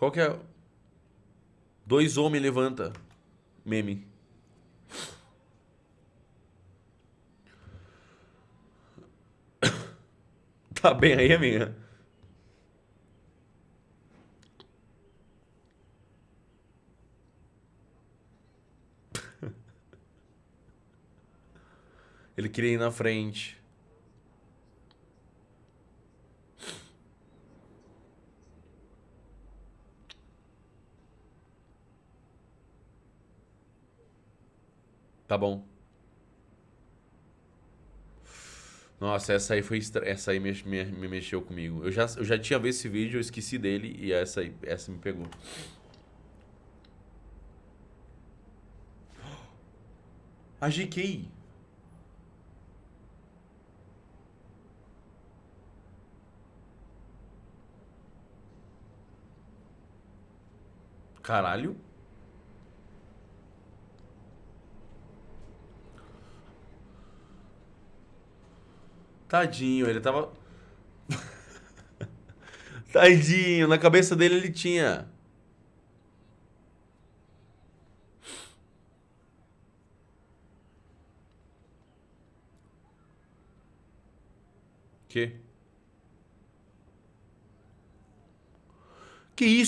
Qual que é? Dois homens levanta. Meme. Tá bem aí, amiga? Ele queria ir na frente. Tá bom. Nossa, essa aí foi estra... essa aí me, me, me, mexeu comigo. Eu já, eu já tinha visto esse vídeo, eu esqueci dele e essa aí, essa me pegou. A GK. Caralho. Tadinho, ele tava... Tadinho, na cabeça dele ele tinha... Que? Que isso?